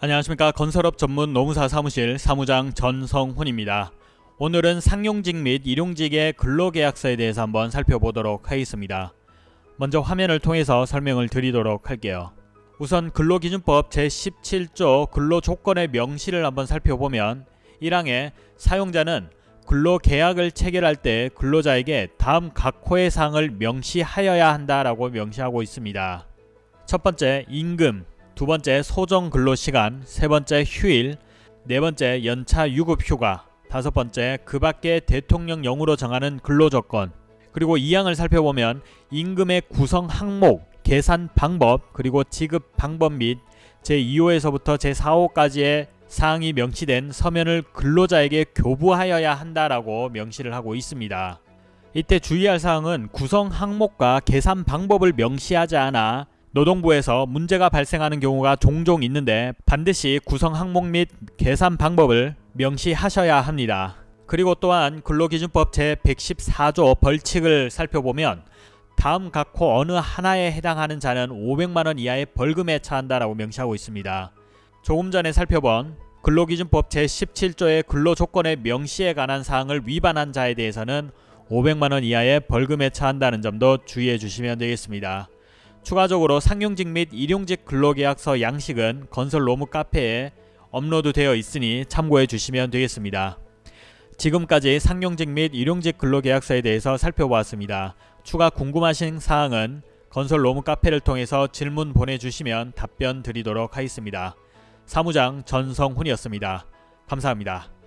안녕하십니까 건설업 전문 노무사 사무실 사무장 전성훈입니다. 오늘은 상용직 및 일용직의 근로계약서에 대해서 한번 살펴보도록 하겠습니다. 먼저 화면을 통해서 설명을 드리도록 할게요. 우선 근로기준법 제17조 근로조건의 명시를 한번 살펴보면 1항에 사용자는 근로계약을 체결할 때 근로자에게 다음 각 호의 사항을 명시하여야 한다라고 명시하고 있습니다. 첫 번째 임금, 두 번째 소정 근로시간, 세 번째 휴일, 네 번째 연차 유급 휴가, 다섯 번째 그 밖에 대통령령으로 정하는 근로조건, 그리고 2항을 살펴보면 임금의 구성 항목, 계산 방법, 그리고 지급 방법 및 제2호에서부터 제4호까지의 사항이 명시된 서면을 근로자에게 교부하여야 한다라고 명시를 하고 있습니다. 이때 주의할 사항은 구성 항목과 계산 방법을 명시하지 않아 노동부에서 문제가 발생하는 경우가 종종 있는데 반드시 구성 항목 및 계산 방법을 명시하셔야 합니다. 그리고 또한 근로기준법 제114조 벌칙을 살펴보면 다음 각호 어느 하나에 해당하는 자는 500만원 이하의 벌금에 처한다라고 명시하고 있습니다. 조금 전에 살펴본 근로기준법 제17조의 근로조건의 명시에 관한 사항을 위반한 자에 대해서는 500만원 이하의 벌금에 처한다는 점도 주의해 주시면 되겠습니다. 추가적으로 상용직 및 일용직 근로계약서 양식은 건설 로무 카페에 업로드 되어 있으니 참고해 주시면 되겠습니다. 지금까지 상용직 및 일용직 근로계약서에 대해서 살펴보았습니다. 추가 궁금하신 사항은 건설 로무 카페를 통해서 질문 보내주시면 답변 드리도록 하겠습니다. 사무장 전성훈이었습니다. 감사합니다.